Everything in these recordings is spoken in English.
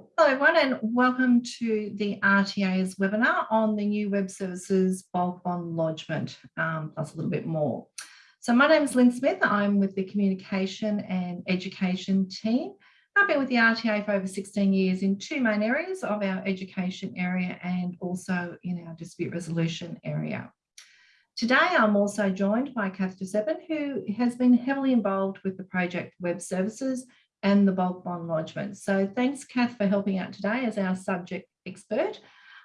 Hello everyone and welcome to the RTA's webinar on the new web services bulk bond lodgement um, plus a little bit more. So my name is Lynn Smith. I'm with the communication and education team. I've been with the RTA for over 16 years in two main areas of our education area and also in our dispute resolution area. Today, I'm also joined by Kath Giuseppen, who has been heavily involved with the project Web Services and the bulk bond lodgement. So thanks, Kath, for helping out today as our subject expert.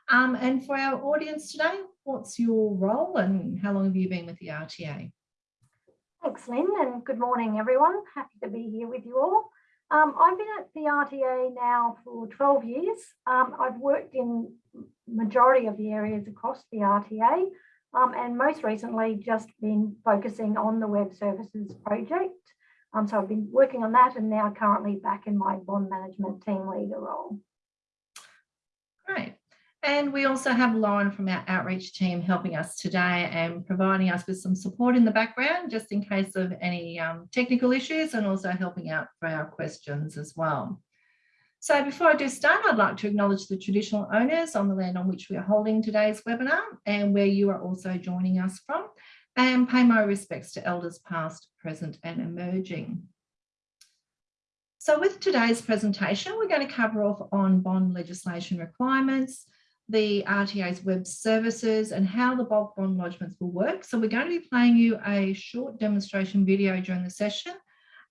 Um, and for our audience today, what's your role and how long have you been with the RTA? Thanks, Lynn, and good morning, everyone. Happy to be here with you all. Um, I've been at the RTA now for 12 years. Um, I've worked in majority of the areas across the RTA um, and most recently just been focusing on the web services project. Um, so I've been working on that and now currently back in my bond management team leader role. Great. And we also have Lauren from our outreach team helping us today and providing us with some support in the background, just in case of any um, technical issues and also helping out for our questions as well. So before I do start, I'd like to acknowledge the traditional owners on the land on which we are holding today's webinar and where you are also joining us from and pay my respects to elders past, present and emerging. So with today's presentation, we're going to cover off on bond legislation requirements, the RTA's web services and how the bulk bond lodgements will work. So we're going to be playing you a short demonstration video during the session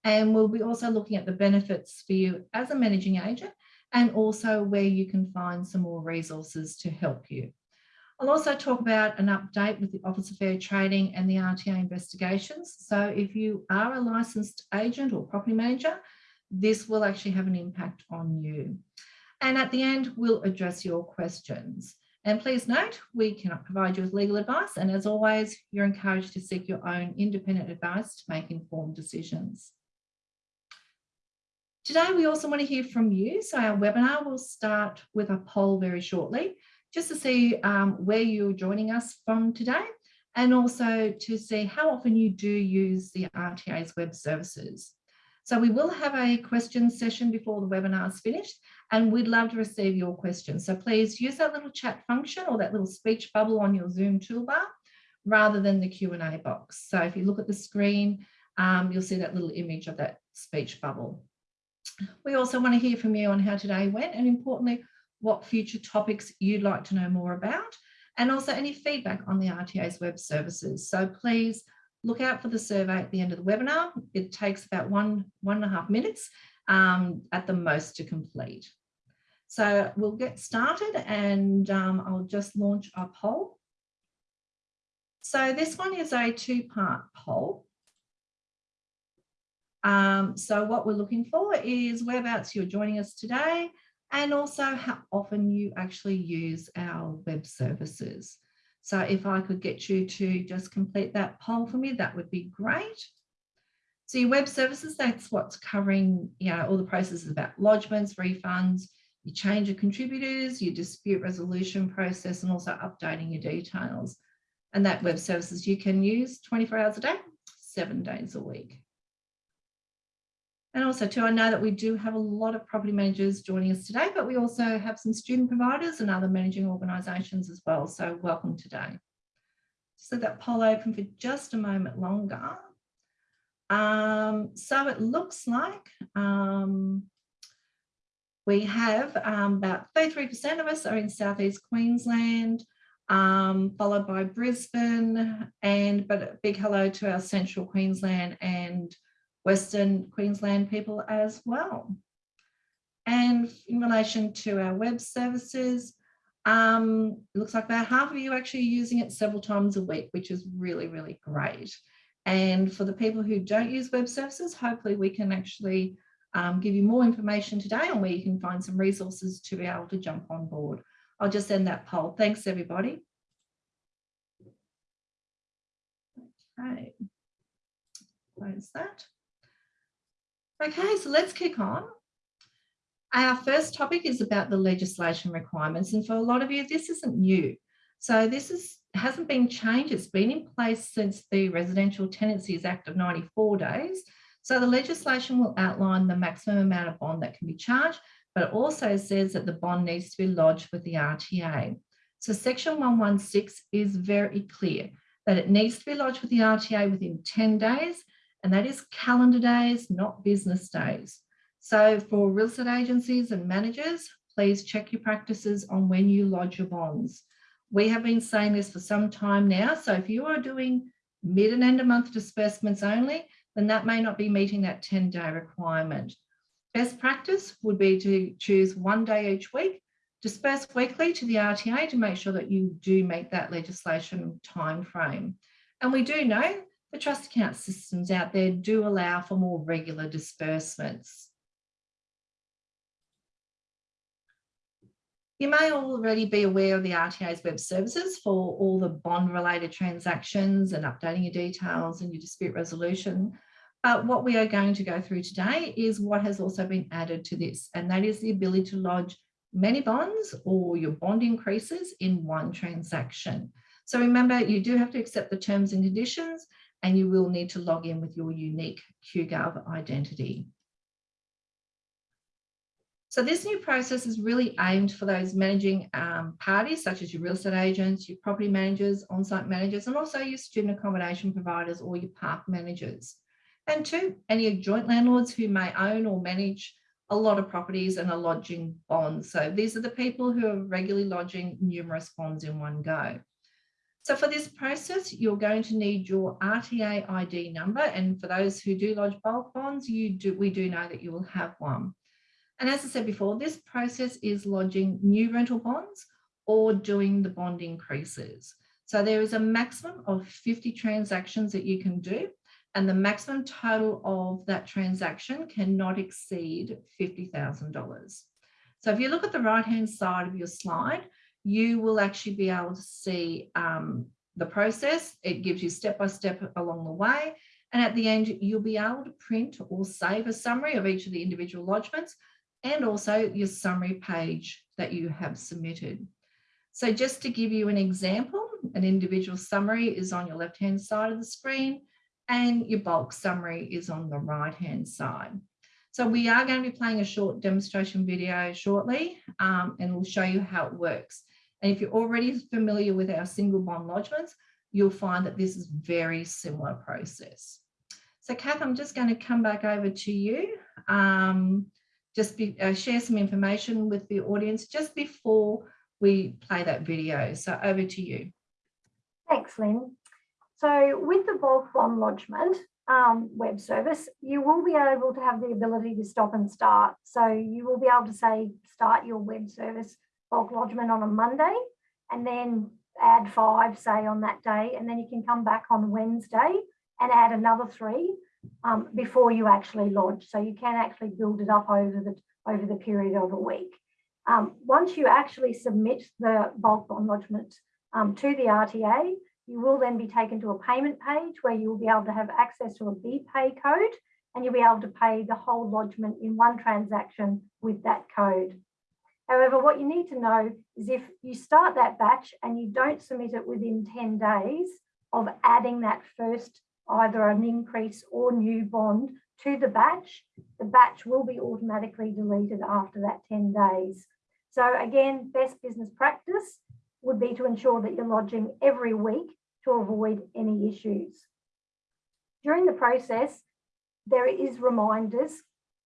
and we'll be also looking at the benefits for you as a managing agent and also where you can find some more resources to help you. I'll also talk about an update with the Office of Fair Trading and the RTA investigations. So if you are a licensed agent or property manager, this will actually have an impact on you. And at the end, we'll address your questions. And please note, we cannot provide you with legal advice. And as always, you're encouraged to seek your own independent advice to make informed decisions. Today, we also want to hear from you. So our webinar will start with a poll very shortly, just to see um, where you're joining us from today, and also to see how often you do use the RTA's web services. So we will have a question session before the webinar is finished, and we'd love to receive your questions. So please use that little chat function or that little speech bubble on your Zoom toolbar rather than the Q&A box. So if you look at the screen, um, you'll see that little image of that speech bubble. We also want to hear from you on how today went and importantly, what future topics you'd like to know more about and also any feedback on the RTA's web services. So please look out for the survey at the end of the webinar. It takes about one, one and a half minutes um, at the most to complete. So we'll get started and um, I'll just launch a poll. So this one is a two-part poll. Um, so what we're looking for is whereabouts you're joining us today and also how often you actually use our web services. So if I could get you to just complete that poll for me, that would be great. So your web services, that's what's covering you know, all the processes about lodgements, refunds, your change of contributors, your dispute resolution process, and also updating your details. And that web services you can use 24 hours a day, seven days a week. And also too, I know that we do have a lot of property managers joining us today, but we also have some student providers and other managing organisations as well. So welcome today. So that poll open for just a moment longer. Um, so it looks like um, we have um, about 33% of us are in Southeast Queensland, um, followed by Brisbane, and but a big hello to our Central Queensland and Western Queensland people as well. And in relation to our web services, um, it looks like about half of you actually using it several times a week, which is really, really great. And for the people who don't use web services, hopefully we can actually um, give you more information today on where you can find some resources to be able to jump on board. I'll just end that poll. Thanks, everybody. Okay, close that. Okay, so let's kick on. Our first topic is about the legislation requirements. And for a lot of you, this isn't new. So this is, hasn't been changed. It's been in place since the Residential Tenancies Act of 94 days. So the legislation will outline the maximum amount of bond that can be charged but it also says that the bond needs to be lodged with the RTA. So section 116 is very clear that it needs to be lodged with the RTA within 10 days, and that is calendar days, not business days. So for real estate agencies and managers, please check your practices on when you lodge your bonds. We have been saying this for some time now. So if you are doing mid and end of month disbursements only, then that may not be meeting that 10 day requirement. Best practice would be to choose one day each week, disperse weekly to the RTA to make sure that you do meet that legislation time frame. And we do know the trust account systems out there do allow for more regular disbursements. You may already be aware of the RTA's web services for all the bond related transactions and updating your details and your dispute resolution. But what we are going to go through today is what has also been added to this, and that is the ability to lodge many bonds or your bond increases in one transaction. So remember, you do have to accept the terms and conditions, and you will need to log in with your unique QGov identity. So this new process is really aimed for those managing um, parties, such as your real estate agents, your property managers, on-site managers, and also your student accommodation providers or your park managers. And two, any joint landlords who may own or manage a lot of properties and are lodging bonds. So these are the people who are regularly lodging numerous bonds in one go. So for this process, you're going to need your RTA ID number. And for those who do lodge bulk bonds, you do, we do know that you will have one. And as I said before, this process is lodging new rental bonds or doing the bond increases. So there is a maximum of 50 transactions that you can do and the maximum total of that transaction cannot exceed $50,000. So if you look at the right-hand side of your slide, you will actually be able to see um, the process. It gives you step-by-step along the way. And at the end, you'll be able to print or save a summary of each of the individual lodgements and also your summary page that you have submitted. So just to give you an example, an individual summary is on your left-hand side of the screen and your bulk summary is on the right hand side. So we are going to be playing a short demonstration video shortly um, and we'll show you how it works. And if you're already familiar with our single bond lodgements, you'll find that this is very similar process. So Kath, I'm just going to come back over to you. Um, just be, uh, share some information with the audience just before we play that video. So over to you. Thanks, Lynn. So with the bulk bond lodgement um, web service, you will be able to have the ability to stop and start. So you will be able to say, start your web service bulk lodgement on a Monday and then add five, say on that day, and then you can come back on Wednesday and add another three um, before you actually lodge. So you can actually build it up over the, over the period of a week. Um, once you actually submit the bulk bond lodgement um, to the RTA, you will then be taken to a payment page where you will be able to have access to a BPay code and you'll be able to pay the whole lodgement in one transaction with that code. However, what you need to know is if you start that batch and you don't submit it within 10 days of adding that first either an increase or new bond to the batch, the batch will be automatically deleted after that 10 days. So again, best business practice would be to ensure that you're lodging every week to avoid any issues. During the process, there is reminders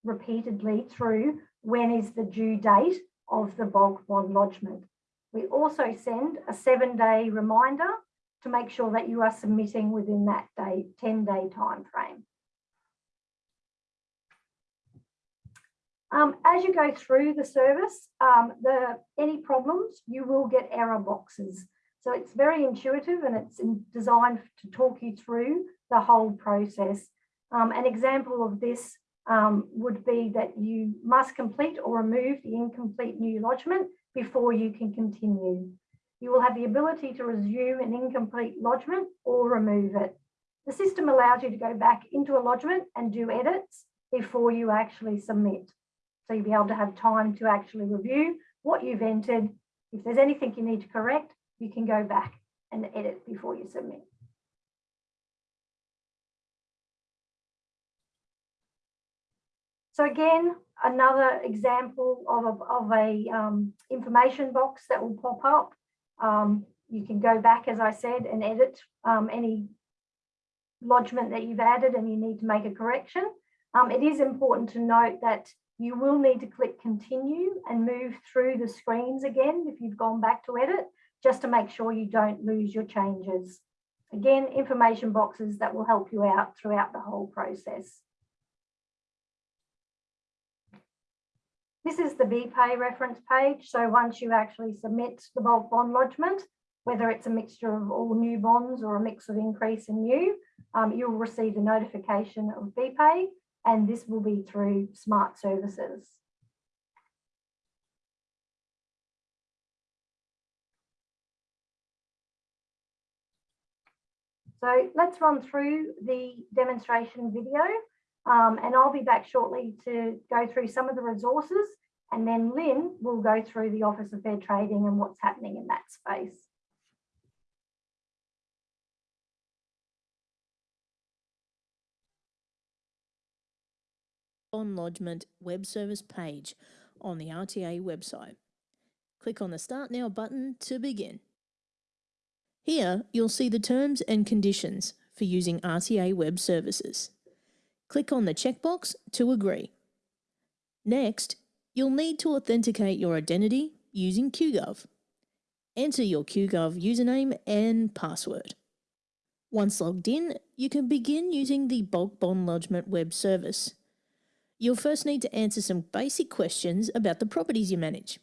repeatedly through when is the due date of the bulk bond lodgement. We also send a seven day reminder to make sure that you are submitting within that day, 10 day time frame. Um, as you go through the service, um, the any problems, you will get error boxes. So it's very intuitive and it's designed to talk you through the whole process. Um, an example of this um, would be that you must complete or remove the incomplete new lodgement before you can continue. You will have the ability to resume an incomplete lodgement or remove it. The system allows you to go back into a lodgement and do edits before you actually submit. So you'll be able to have time to actually review what you've entered. If there's anything you need to correct, you can go back and edit before you submit. So again, another example of a, of a um, information box that will pop up. Um, you can go back, as I said, and edit um, any lodgement that you've added and you need to make a correction. Um, it is important to note that you will need to click continue and move through the screens again if you've gone back to edit, just to make sure you don't lose your changes. Again, information boxes that will help you out throughout the whole process. This is the BPay reference page. So once you actually submit the bulk bond lodgement, whether it's a mixture of all new bonds or a mix of increase and new, um, you'll receive a notification of BPay and this will be through smart services. So let's run through the demonstration video um, and I'll be back shortly to go through some of the resources and then Lynn will go through the Office of Fair Trading and what's happening in that space. On Lodgement web service page on the RTA website. Click on the Start Now button to begin. Here, you'll see the terms and conditions for using RTA web services. Click on the checkbox to agree. Next, you'll need to authenticate your identity using QGov. Enter your QGov username and password. Once logged in, you can begin using the Bulk Bond Lodgement web service. You'll first need to answer some basic questions about the properties you manage.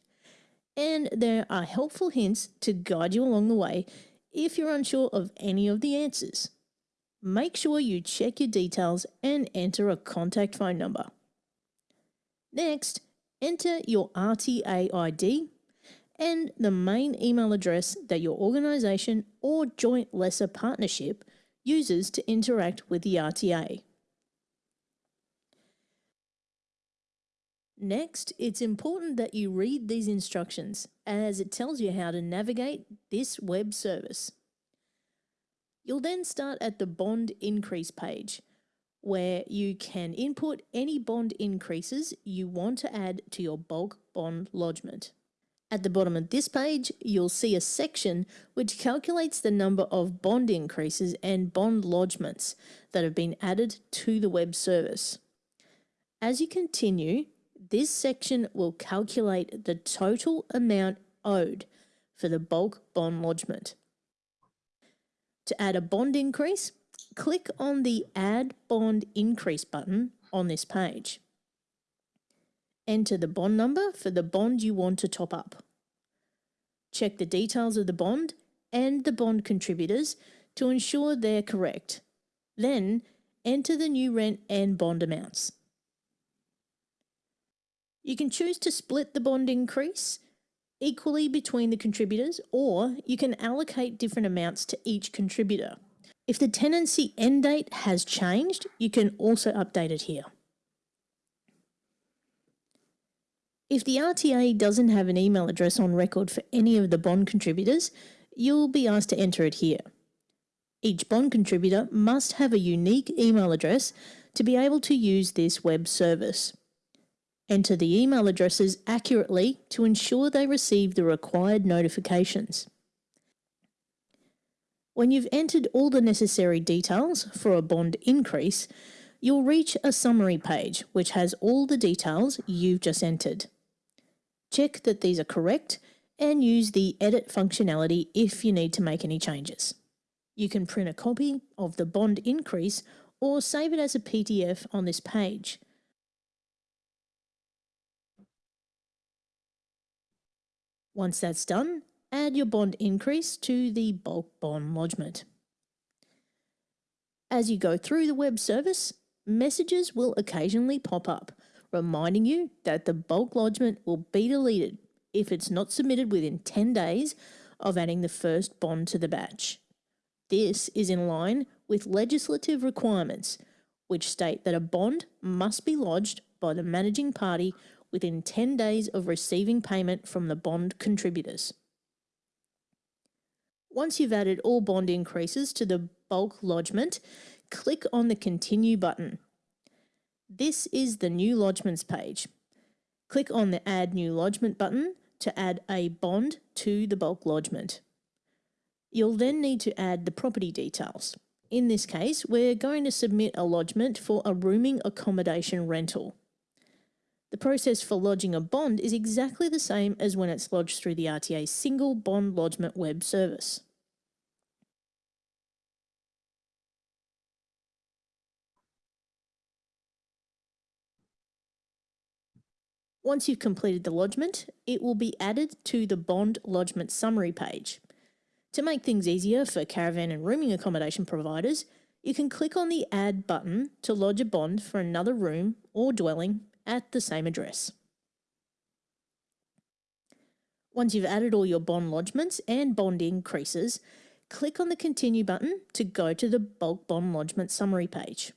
And there are helpful hints to guide you along the way if you're unsure of any of the answers. Make sure you check your details and enter a contact phone number. Next, enter your RTA ID and the main email address that your organisation or joint lessor partnership uses to interact with the RTA. Next, it's important that you read these instructions as it tells you how to navigate this web service. You'll then start at the bond increase page where you can input any bond increases you want to add to your bulk bond lodgement. At the bottom of this page, you'll see a section which calculates the number of bond increases and bond lodgements that have been added to the web service. As you continue, this section will calculate the total amount owed for the bulk bond lodgement. To add a bond increase, click on the Add Bond Increase button on this page. Enter the bond number for the bond you want to top up. Check the details of the bond and the bond contributors to ensure they're correct. Then enter the new rent and bond amounts. You can choose to split the bond increase equally between the contributors or you can allocate different amounts to each contributor. If the tenancy end date has changed, you can also update it here. If the RTA doesn't have an email address on record for any of the bond contributors, you'll be asked to enter it here. Each bond contributor must have a unique email address to be able to use this web service. Enter the email addresses accurately to ensure they receive the required notifications. When you've entered all the necessary details for a bond increase, you'll reach a summary page which has all the details you've just entered. Check that these are correct and use the edit functionality if you need to make any changes. You can print a copy of the bond increase or save it as a PDF on this page. Once that's done, add your bond increase to the bulk bond lodgement. As you go through the web service, messages will occasionally pop up, reminding you that the bulk lodgement will be deleted if it's not submitted within 10 days of adding the first bond to the batch. This is in line with legislative requirements, which state that a bond must be lodged by the managing party within 10 days of receiving payment from the bond contributors. Once you've added all bond increases to the bulk lodgement, click on the Continue button. This is the new lodgements page. Click on the Add New Lodgement button to add a bond to the bulk lodgement. You'll then need to add the property details. In this case, we're going to submit a lodgement for a rooming accommodation rental. The process for lodging a bond is exactly the same as when it's lodged through the RTA single bond lodgement web service. Once you've completed the lodgement, it will be added to the bond lodgement summary page. To make things easier for caravan and rooming accommodation providers, you can click on the Add button to lodge a bond for another room or dwelling at the same address. Once you've added all your bond lodgements and bond increases, click on the Continue button to go to the bulk bond lodgement summary page.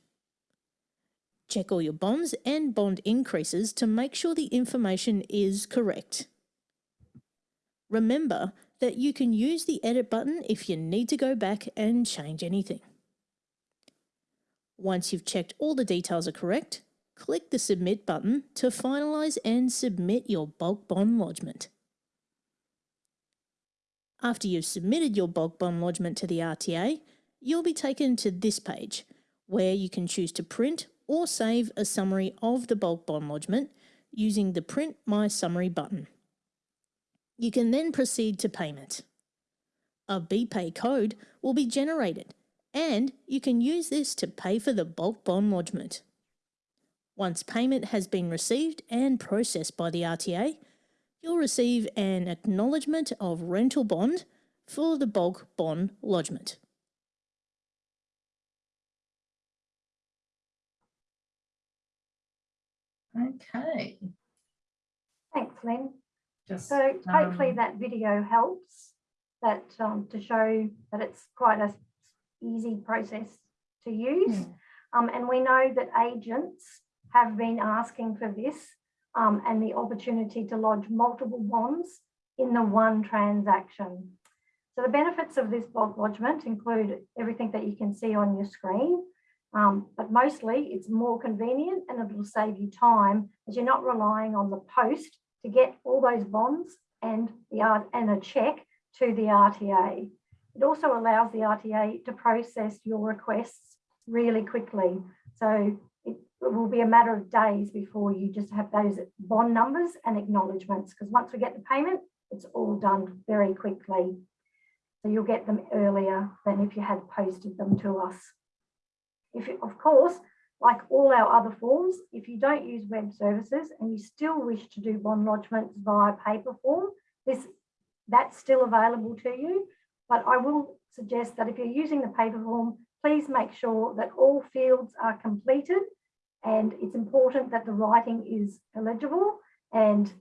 Check all your bonds and bond increases to make sure the information is correct. Remember that you can use the edit button if you need to go back and change anything. Once you've checked all the details are correct, click the submit button to finalise and submit your bulk bond lodgement. After you've submitted your bulk bond lodgement to the RTA, you'll be taken to this page where you can choose to print or save a summary of the bulk bond lodgement using the Print My Summary button. You can then proceed to payment. A BPay code will be generated and you can use this to pay for the bulk bond lodgement. Once payment has been received and processed by the RTA, you'll receive an acknowledgement of rental bond for the bulk bond lodgement. Okay. Thanks, Lynn. Just, So hopefully um, that video helps that um, to show that it's quite a s- easy process to use. Hmm. Um, and we know that agents have been asking for this um, and the opportunity to lodge multiple bonds in the one transaction. So the benefits of this bulk lodgement include everything that you can see on your screen, um, but mostly it's more convenient and it will save you time as you're not relying on the post to get all those bonds and the and a check to the RTA. It also allows the RTA to process your requests really quickly. So it, will be a matter of days before you just have those bond numbers and acknowledgements because once we get the payment, it's all done very quickly. So you'll get them earlier than if you had posted them to us. If you, of course, like all our other forms, if you don't use web services and you still wish to do bond lodgements via paper form, this that's still available to you. But I will suggest that if you're using the paper form, please make sure that all fields are completed and it's important that the writing is illegible and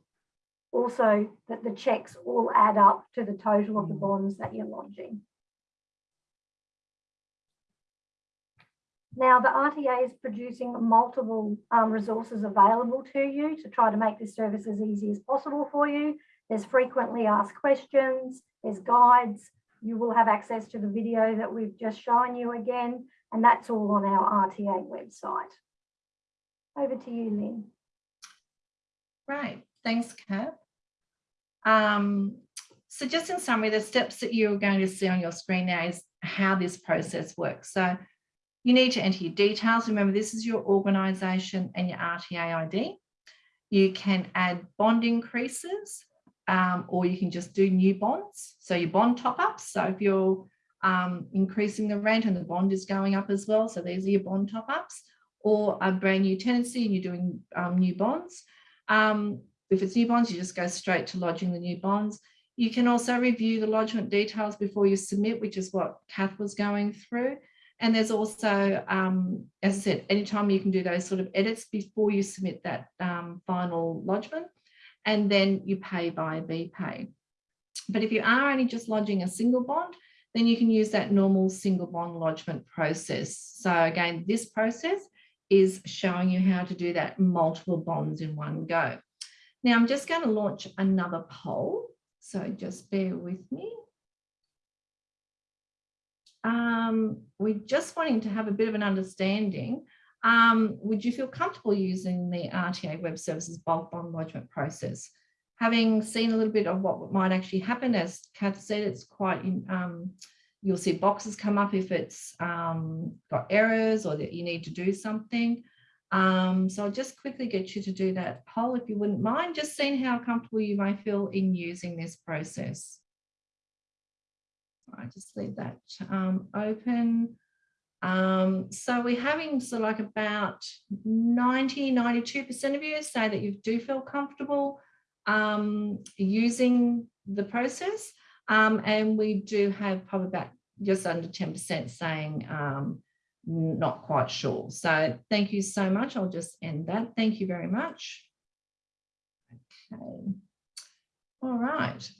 also that the checks all add up to the total of the bonds that you're lodging. Now, the RTA is producing multiple um, resources available to you to try to make this service as easy as possible for you. There's frequently asked questions, there's guides, you will have access to the video that we've just shown you again, and that's all on our RTA website. Over to you, Lynn. Great, thanks, Kat. Um, so just in summary, the steps that you're going to see on your screen now is how this process works. So you need to enter your details. Remember, this is your organisation and your RTA ID. You can add bond increases um, or you can just do new bonds. So your bond top ups. So if you're um, increasing the rent and the bond is going up as well, so these are your bond top ups or a brand new tenancy and you're doing um, new bonds. Um, if it's new bonds, you just go straight to lodging the new bonds. You can also review the lodgement details before you submit, which is what Kath was going through. And there's also, um, as I said, anytime you can do those sort of edits before you submit that um, final lodgement, and then you pay via BPay. But if you are only just lodging a single bond, then you can use that normal single bond lodgement process. So again, this process is showing you how to do that multiple bonds in one go. Now I'm just going to launch another poll. So just bear with me. Um, we're just wanting to have a bit of an understanding um, would you feel comfortable using the RTA Web Services bulk bond lodgement process? Having seen a little bit of what might actually happen, as Kath said, it's quite, in, um, you'll see boxes come up if it's um, got errors or that you need to do something. Um, so I'll just quickly get you to do that poll if you wouldn't mind, just seeing how comfortable you may feel in using this process. I just leave that um, open. Um, so we're having of like about 90, 92% of you say that you do feel comfortable um, using the process. Um, and we do have probably about just under 10% saying um, not quite sure. So thank you so much. I'll just end that. Thank you very much. Okay. All right.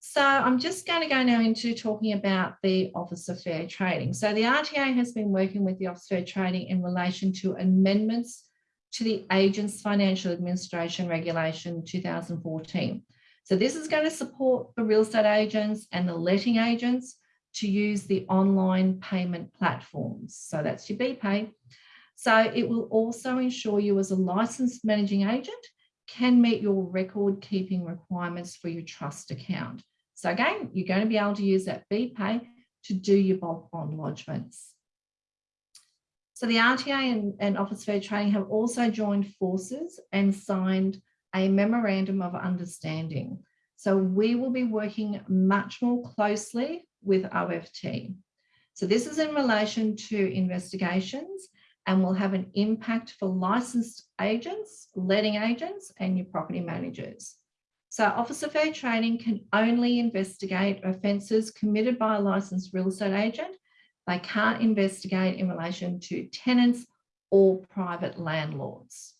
So I'm just going to go now into talking about the Office of Fair Trading. So the RTA has been working with the Office of Fair Trading in relation to amendments to the Agents Financial Administration Regulation 2014. So this is going to support the real estate agents and the letting agents to use the online payment platforms. So that's your BPay. So it will also ensure you as a licensed managing agent can meet your record keeping requirements for your trust account. So again, you're going to be able to use that BPay to do your bulk bond lodgements. So the RTA and, and Office Fair Trading have also joined forces and signed a memorandum of understanding. So we will be working much more closely with OFT. So this is in relation to investigations and will have an impact for licensed agents, letting agents and your property managers. So Office of Fair Trading can only investigate offences committed by a licensed real estate agent. They can't investigate in relation to tenants or private landlords.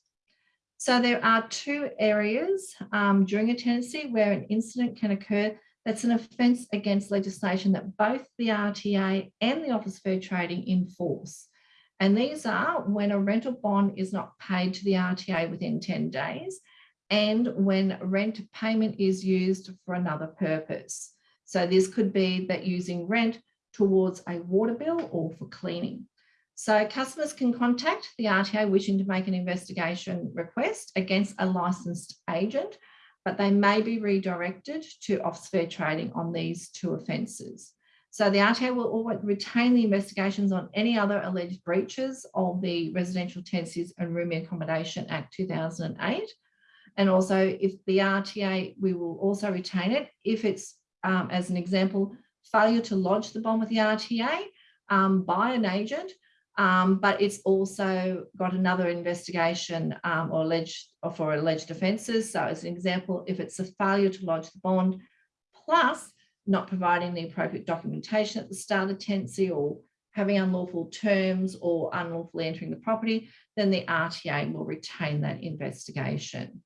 So there are two areas um, during a tenancy where an incident can occur that's an offence against legislation that both the RTA and the Office of Fair Trading enforce. And these are when a rental bond is not paid to the RTA within 10 days and when rent payment is used for another purpose. So this could be that using rent towards a water bill or for cleaning. So customers can contact the RTA wishing to make an investigation request against a licensed agent but they may be redirected to Fair Trading on these two offences. So the RTA will always retain the investigations on any other alleged breaches of the Residential Tenancies and Rooming Accommodation Act 2008. And also if the RTA, we will also retain it if it's, um, as an example, failure to lodge the bond with the RTA um, by an agent um, but it's also got another investigation um, or alleged or for alleged offences. So as an example, if it's a failure to lodge the bond plus not providing the appropriate documentation at the start of tenancy or having unlawful terms or unlawfully entering the property, then the RTA will retain that investigation.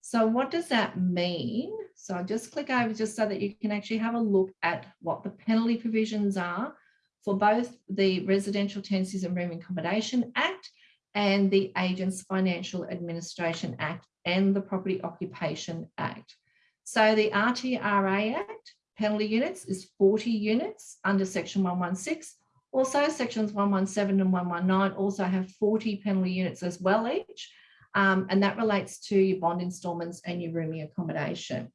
So what does that mean? So I'll just click over just so that you can actually have a look at what the penalty provisions are for both the Residential Tenancies and Room Accommodation Act and the Agents Financial Administration Act and the Property Occupation Act. So the RTRA Act penalty units is 40 units under section 116. Also sections 117 and 119 also have 40 penalty units as well each. Um, and that relates to your bond instalments and your rooming accommodation.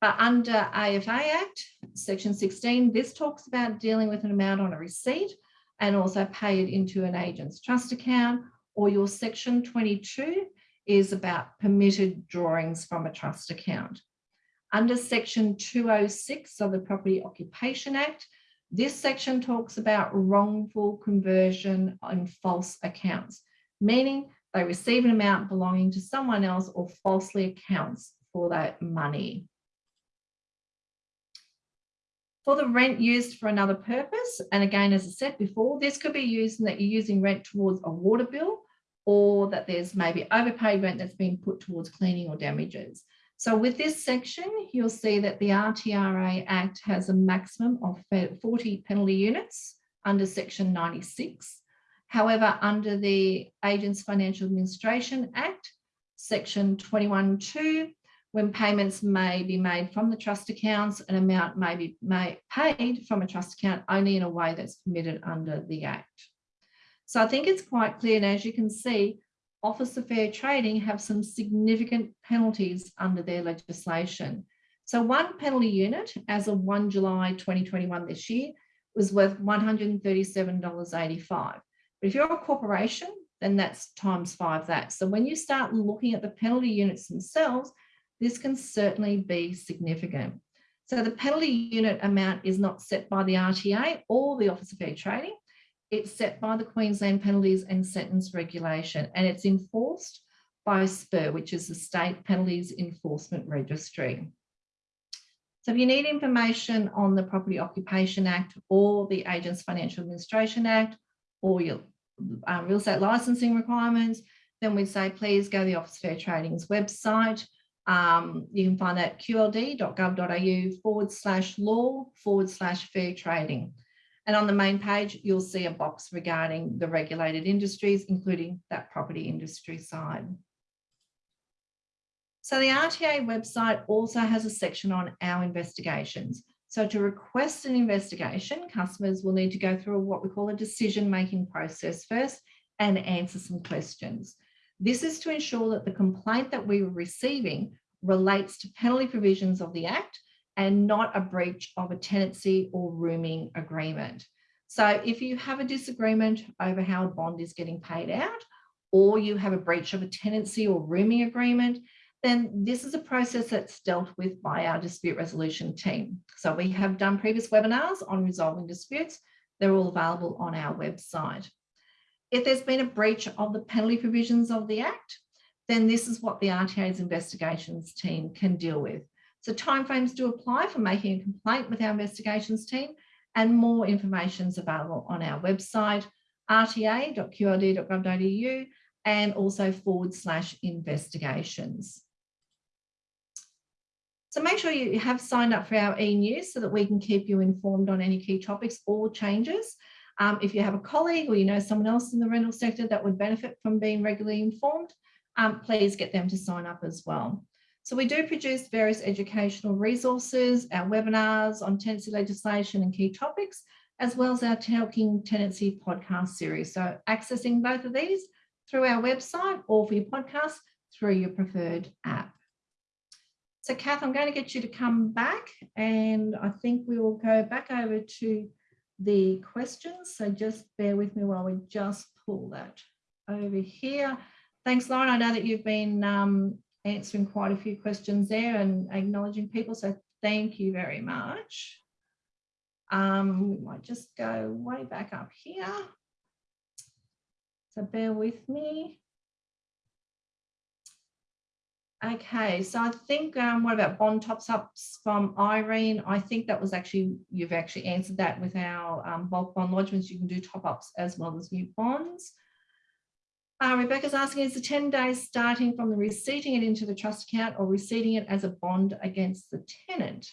But under AFA Act, section 16, this talks about dealing with an amount on a receipt and also pay it into an agent's trust account or your section 22 is about permitted drawings from a trust account. Under section 206 of the Property Occupation Act, this section talks about wrongful conversion on false accounts, meaning they receive an amount belonging to someone else or falsely accounts for that money for the rent used for another purpose. And again, as I said before, this could be used in that you're using rent towards a water bill or that there's maybe overpaid rent that's been put towards cleaning or damages. So with this section, you'll see that the RTRA Act has a maximum of 40 penalty units under section 96. However, under the Agents Financial Administration Act, section 21.2, when payments may be made from the trust accounts, an amount may be paid from a trust account only in a way that's permitted under the Act. So I think it's quite clear, and as you can see, Office of Fair Trading have some significant penalties under their legislation. So one penalty unit as of 1 July 2021 this year was worth $137.85. But if you're a corporation, then that's times five that. So when you start looking at the penalty units themselves, this can certainly be significant. So the penalty unit amount is not set by the RTA or the Office of Fair Trading. It's set by the Queensland Penalties and Sentence Regulation and it's enforced by SPER, which is the State Penalties Enforcement Registry. So if you need information on the Property Occupation Act or the Agents Financial Administration Act or your um, real estate licensing requirements, then we'd say please go to the Office of Fair Trading's website. Um, you can find that qld.gov.au forward slash law forward slash fair trading. And on the main page, you'll see a box regarding the regulated industries, including that property industry side. So the RTA website also has a section on our investigations. So to request an investigation, customers will need to go through what we call a decision-making process first and answer some questions. This is to ensure that the complaint that we were receiving relates to penalty provisions of the Act and not a breach of a tenancy or rooming agreement. So if you have a disagreement over how a bond is getting paid out, or you have a breach of a tenancy or rooming agreement, then this is a process that's dealt with by our dispute resolution team. So we have done previous webinars on resolving disputes. They're all available on our website. If there's been a breach of the penalty provisions of the Act, then this is what the RTA's investigations team can deal with. So timeframes do apply for making a complaint with our investigations team and more information is available on our website, rta.qld.gov.au and also forward slash investigations. So make sure you have signed up for our e-news so that we can keep you informed on any key topics or changes. Um, if you have a colleague or you know someone else in the rental sector that would benefit from being regularly informed, um, please get them to sign up as well. So we do produce various educational resources, our webinars on tenancy legislation and key topics, as well as our Talking Tenancy podcast series. So accessing both of these through our website or for your podcast through your preferred app. So Kath, I'm going to get you to come back and I think we will go back over to the questions. So just bear with me while we just pull that over here. Thanks, Lauren. I know that you've been um, answering quite a few questions there and acknowledging people. So thank you very much. Um, we might just go way back up here. So bear with me. Okay, so I think, um, what about bond tops ups from Irene? I think that was actually, you've actually answered that with our um, bulk bond lodgements. You can do top ups as well as new bonds. Uh, Rebecca's asking, is the 10 days starting from the receipting it into the trust account or receipting it as a bond against the tenant?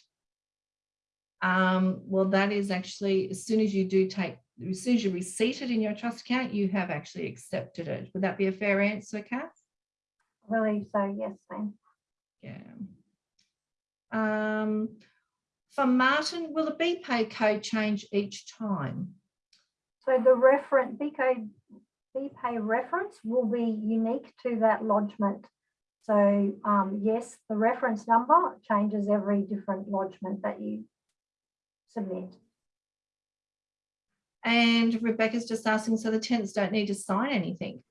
Um, well, that is actually, as soon as you do take, as soon as you receipt it in your trust account, you have actually accepted it. Would that be a fair answer, Kath? Believe so, yes, ma'am. Yeah. Um, for Martin, will the BPay code change each time? So the reference, BPay reference will be unique to that lodgement. So um, yes, the reference number changes every different lodgement that you submit. And Rebecca's just asking, so the tenants don't need to sign anything?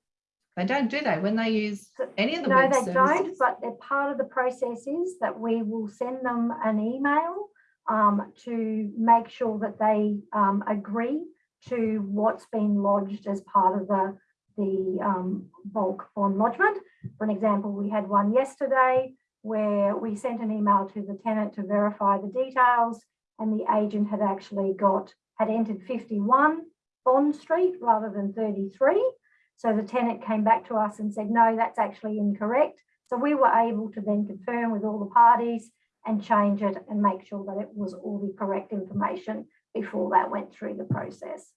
They don't, do they? When they use any of the No, they services? don't, but they're part of the process is that we will send them an email um, to make sure that they um, agree to what's been lodged as part of the, the um, bulk bond lodgement. For an example, we had one yesterday where we sent an email to the tenant to verify the details and the agent had actually got, had entered 51 Bond Street rather than 33. So the tenant came back to us and said, no, that's actually incorrect. So we were able to then confirm with all the parties and change it and make sure that it was all the correct information before that went through the process.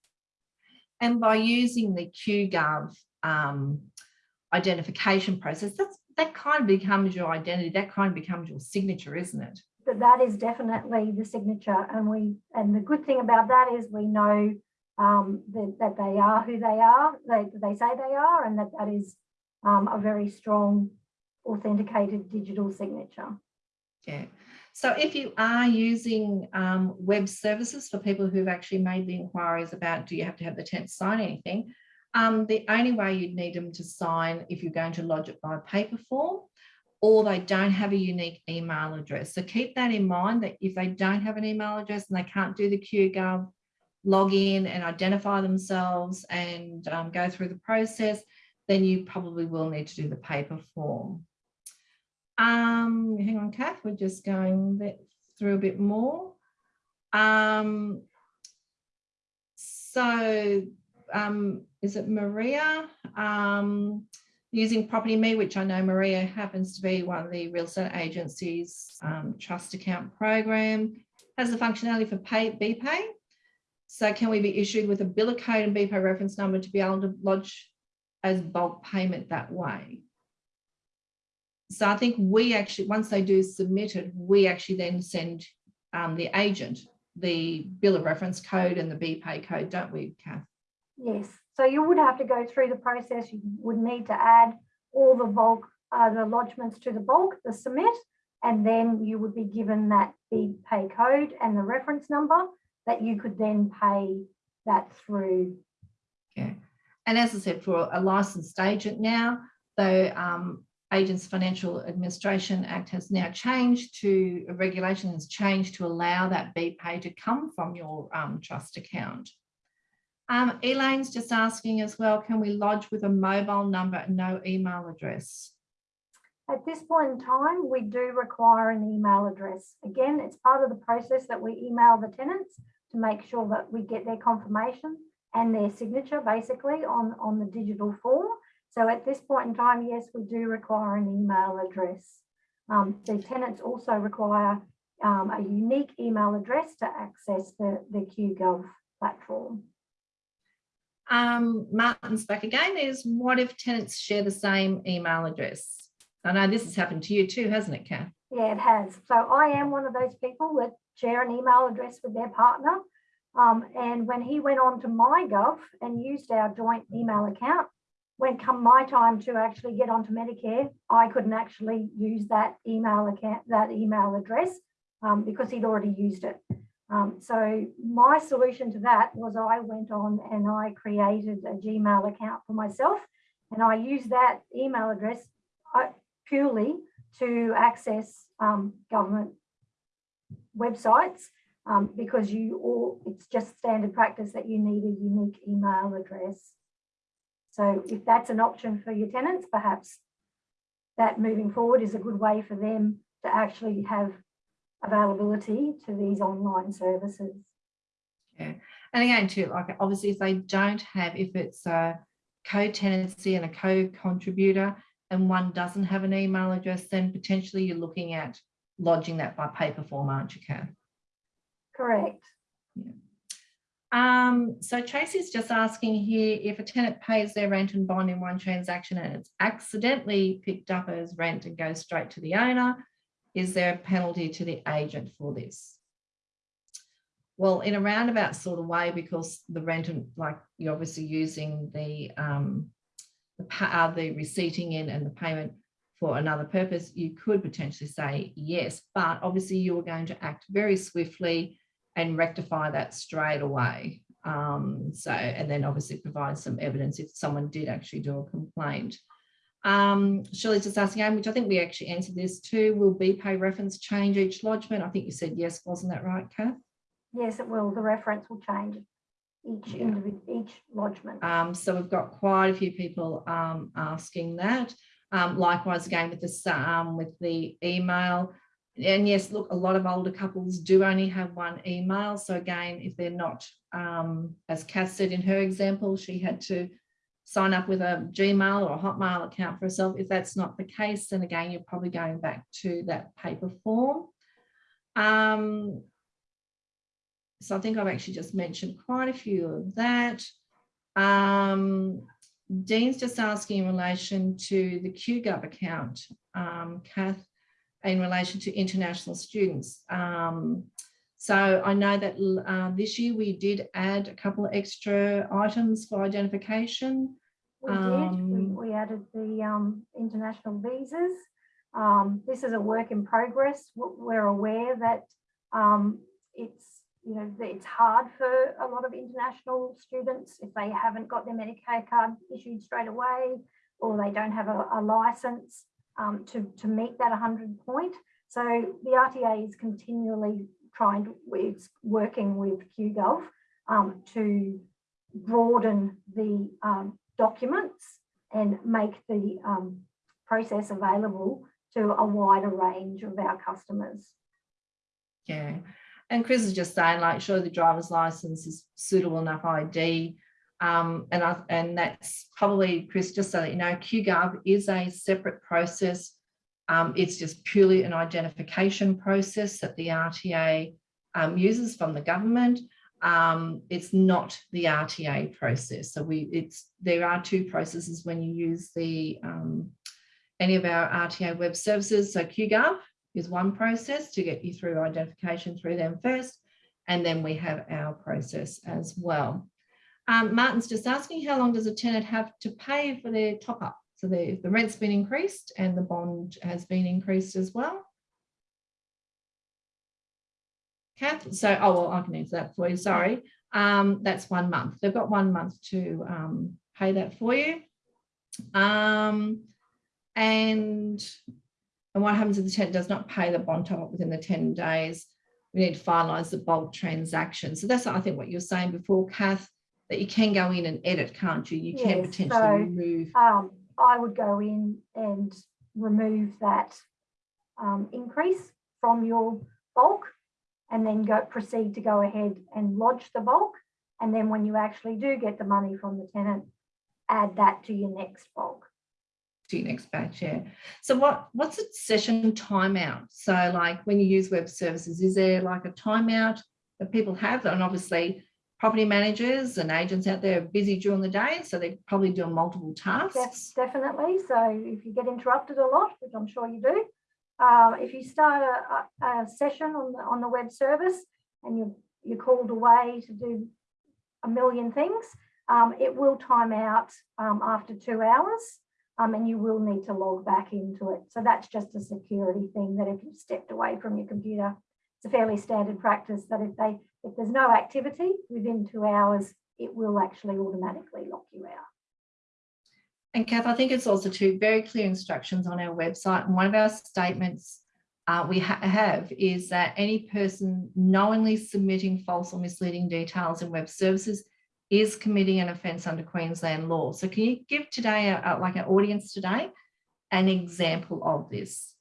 And by using the QGov um, identification process, that's that kind of becomes your identity. That kind of becomes your signature, isn't it? But that is definitely the signature. And we and the good thing about that is we know um, that, that they are who they are, they, they say they are, and that that is um, a very strong authenticated digital signature. Yeah. So if you are using um, web services for people who've actually made the inquiries about do you have to have the tenant sign anything, um, the only way you'd need them to sign if you're going to lodge it by paper form or they don't have a unique email address. So keep that in mind that if they don't have an email address and they can't do the QGov log in and identify themselves and um, go through the process, then you probably will need to do the paper form. Um, hang on, Kath, we're just going through a bit more. Um, so um, is it Maria? Um, using Property Me, which I know Maria happens to be one of the real estate agencies um, trust account program, has the functionality for pay, BPay. So can we be issued with a biller code and BPay reference number to be able to lodge as bulk payment that way? So I think we actually, once they do submit it, we actually then send um, the agent the bill of reference code and the BPay code, don't we, Kath? Yes, so you would have to go through the process. You would need to add all the bulk, uh, the lodgements to the bulk, the submit, and then you would be given that BPay code and the reference number that you could then pay that through. Okay. And as I said, for a licensed agent now, the um, Agents Financial Administration Act has now changed to, regulation has changed to allow that BPay to come from your um, trust account. Um, Elaine's just asking as well, can we lodge with a mobile number and no email address? At this point in time, we do require an email address. Again, it's part of the process that we email the tenants to make sure that we get their confirmation and their signature basically on, on the digital form. So at this point in time, yes, we do require an email address. Um, the tenants also require um, a unique email address to access the, the QGov platform. Um, Martin's back again is what if tenants share the same email address? I know this has happened to you too, hasn't it, Kath? Yeah, it has. So I am one of those people that share an email address with their partner. Um, and when he went on to MyGov and used our joint email account, when come my time to actually get onto Medicare, I couldn't actually use that email account, that email address um, because he'd already used it. Um, so my solution to that was I went on and I created a Gmail account for myself and I used that email address uh, purely to access um, government websites um, because you all it's just standard practice that you need a unique email address. So if that's an option for your tenants, perhaps that moving forward is a good way for them to actually have availability to these online services. Yeah, and again too, like obviously if they don't have, if it's a co-tenancy and a co-contributor and one doesn't have an email address, then potentially you're looking at lodging that by paper form, aren't you, Kath? Correct. Yeah. Um, so Tracy's just asking here if a tenant pays their rent and bond in one transaction and it's accidentally picked up as rent and goes straight to the owner, is there a penalty to the agent for this? Well, in a roundabout sort of way, because the rent and like you're obviously using the um, the, uh, the receipting in and the payment for another purpose, you could potentially say yes, but obviously you are going to act very swiftly and rectify that straight away. Um, so, and then obviously provide some evidence if someone did actually do a complaint. Um, Shirley's just asking, which I think we actually answered this too, will BPay reference change each lodgement? I think you said yes, wasn't that right, Kath? Yes, it will. The reference will change each Yeah. individual, each lodgement. Um, so we've got quite a few people um, asking that. Um, likewise, again with the um, with the email, and yes, look, a lot of older couples do only have one email. So again, if they're not, um, as Kath said in her example, she had to sign up with a Gmail or a Hotmail account for herself. If that's not the case, then again, you're probably going back to that paper form. Um, so I think I've actually just mentioned quite a few of that. Um, Dean's just asking in relation to the QGov account, um, Kath, in relation to international students. Um, so I know that uh, this year we did add a couple of extra items for identification. We did, Um, we, we added the um, international visas. Um, this is a work in progress. We're aware that um, it's, you know, it's hard for a lot of international students if they haven't got their Medicare card issued straight away or they don't have a, a license um, to, to meet that 100 point. So the RTA is continually trying to, it's working with QGov um, to broaden the um, documents and make the um, process available to a wider range of our customers. Yeah. And Chris is just saying like, sure, the driver's license is suitable enough ID. Um, and, I, and that's probably, Chris, just so that you know, QGov is a separate process. Um, it's just purely an identification process that the RTA um, uses from the government. Um, it's not the RTA process. So we, it's, there are two processes when you use the, um, any of our RTA web services. So QGov is one process to get you through identification through them first. And then we have our process as well. Um, Martin's just asking how long does a tenant have to pay for their top up? So the, the rent's been increased and the bond has been increased as well. Kath, so, oh, well, I can answer that for you, sorry. Um, that's one month. They've got one month to um, pay that for you. Um, and, and what happens if the tenant does not pay the bond top up within the 10 days? We need to finalise the bulk transaction. So that's, I think, what you were saying before, Kath, that you can go in and edit, can't you? You can potentially so, remove. Um, I would go in and remove that um, increase from your bulk and then go proceed to go ahead and lodge the bulk. And then when you actually do get the money from the tenant, add that to your next bulk. To next batch, yeah. So what, what's a session timeout? So like when you use web services, is there like a timeout that people have? And obviously property managers and agents out there are busy during the day, so they're probably doing multiple tasks. Definitely. So if you get interrupted a lot, which I'm sure you do, uh, if you start a, a, session on the, on the web service and you, you're called away to do a million things, um, it will time out um, after two hours um, and you will need to log back into it. So that's just a security thing that if you've stepped away from your computer, it's a fairly standard practice that if they if there's no activity within two hours, it will actually automatically lock you out. And Kath, I think it's also two very clear instructions on our website. And one of our statements uh, we ha have is that any person knowingly submitting false or misleading details in web services is committing an offence under Queensland law. So can you give today, uh, like an audience today, an example of this?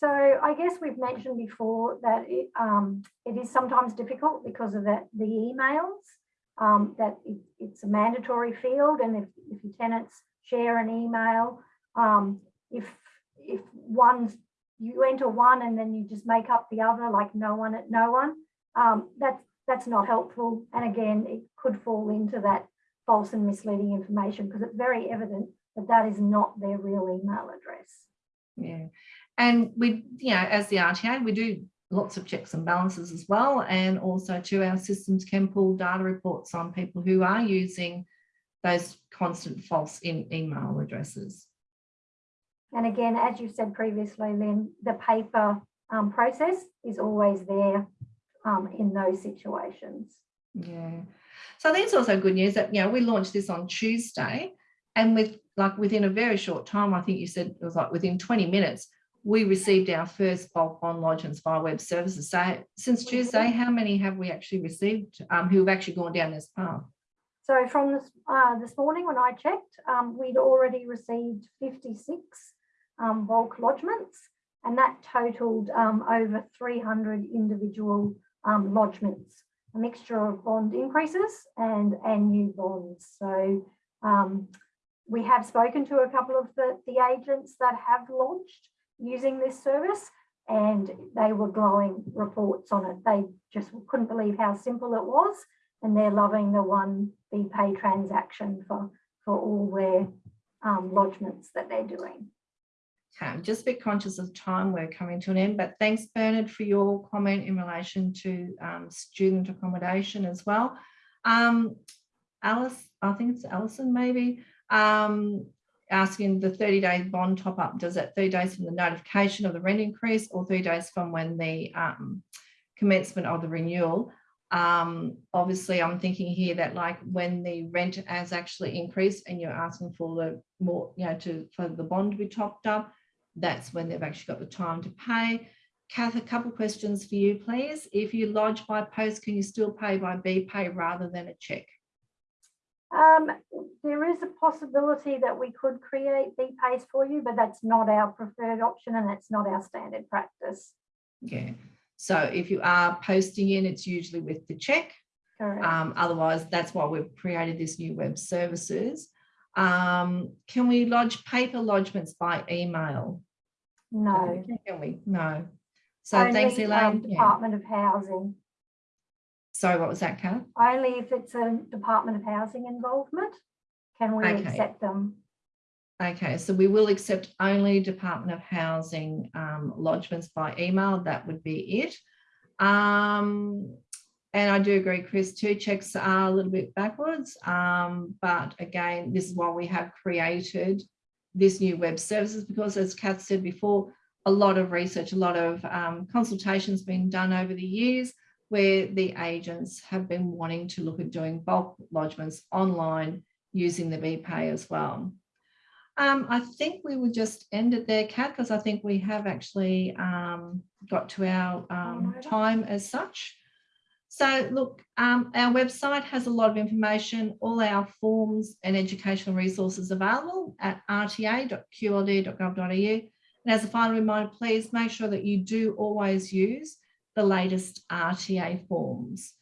So I guess we've mentioned before that it, um, it is sometimes difficult because of that the emails, um, that it, it's a mandatory field and if, if your tenants share an email, um, if, if one, you enter one and then you just make up the other like no one at no one, um, that's, that's not helpful. And again, it could fall into that false and misleading information because it's very evident that that is not their real email address. Yeah. And we, you know, as the RTA, we do lots of checks and balances as well. And also to our systems can pull data reports on people who are using those constant false in email addresses. And again, as you said previously, Lynn, the paper um, process is always there um, in those situations. Yeah. So I think it's also good news that, you know, we launched this on Tuesday and with like within a very short time, I think you said it was like within 20 minutes, we received our first bulk bond lodgements via web services. So since Tuesday, how many have we actually received um, who have actually gone down this path? So from this, uh, this morning when I checked, um, we'd already received 56 um, bulk lodgements and that totaled um, over 300 individual um, lodgements, a mixture of bond increases and, and new bonds. So um, we have spoken to a couple of the, the agents that have launched using this service and they were glowing reports on it. They just couldn't believe how simple it was and they're loving the one BPay transaction for, for all their um, lodgements that they're doing. Okay, just a bit conscious of time. We're coming to an end, but thanks Bernard for your comment in relation to um, student accommodation as well. Um, Alice, I think it's Alison maybe, um, asking the 30 day bond top up, does that 30 days from the notification of the rent increase or 30 days from when the um, commencement of the renewal? Um, obviously, I'm thinking here that like when the rent has actually increased and you're asking for the more, you know, to for the bond to be topped up, that's when they've actually got the time to pay. Kath, a couple of questions for you, please. If you lodge by post, can you still pay by BPay rather than a check? Um, there is a possibility that we could create BPays for you, but that's not our preferred option and it's not our standard practice. Yeah. So if you are posting in, it's usually with the check. Correct. Um, otherwise, that's why we've created this new web services. Um, can we lodge paper lodgements by email? No. Can we? No. So Only, thanks, Elaine. Yeah. Department of Housing. Sorry, what was that, Kath? Only if it's a Department of Housing involvement, can we Okay. accept them. Okay, so we will accept only Department of Housing um, lodgements by email. That would be it. Um, and I do agree, Chris, two checks are a little bit backwards. Um, but again, this is why we have created this new web services because as Kath said before, a lot of research, a lot of um, consultations been done over the years where the agents have been wanting to look at doing bulk lodgements online using the BPay as well. Um, I think we would just end it there, Kat, because I think we have actually um, got to our um, time as such. So look, um, our website has a lot of information, all our forms and educational resources available at rta.qld.gov.au. And as a final reminder, please make sure that you do always use the latest RTA forms.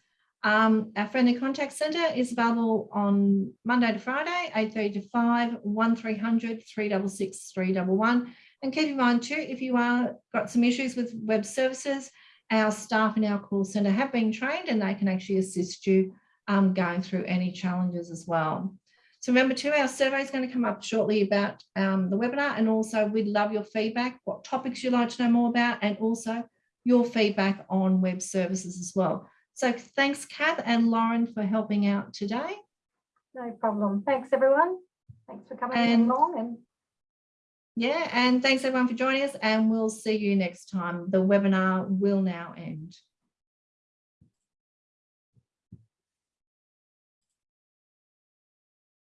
Um, our friendly contact centre is available on Monday to Friday, 8.30 to 5, 1300 366 311. And keep in mind too, if you are got some issues with web services, our staff in our call centre have been trained and they can actually assist you um, going through any challenges as well. So remember too, our survey is going to come up shortly about um, the webinar and also we'd love your feedback, what topics you'd like to know more about and also your feedback on web services as well. So thanks, Kath and Lauren for helping out today. No problem. Thanks, everyone. Thanks for coming And- along and Yeah, and thanks everyone for joining us and we'll see you next time. The webinar will now end.